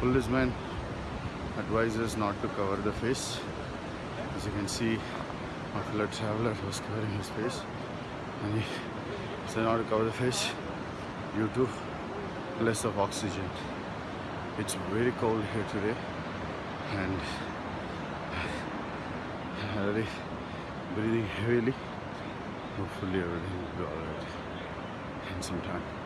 policeman advises not to cover the face. As you can see, my fellow traveler was covering his face and he said not to cover the face due to less of oxygen. It's very cold here today and uh, already breathing heavily. Hopefully everything will be alright in some time.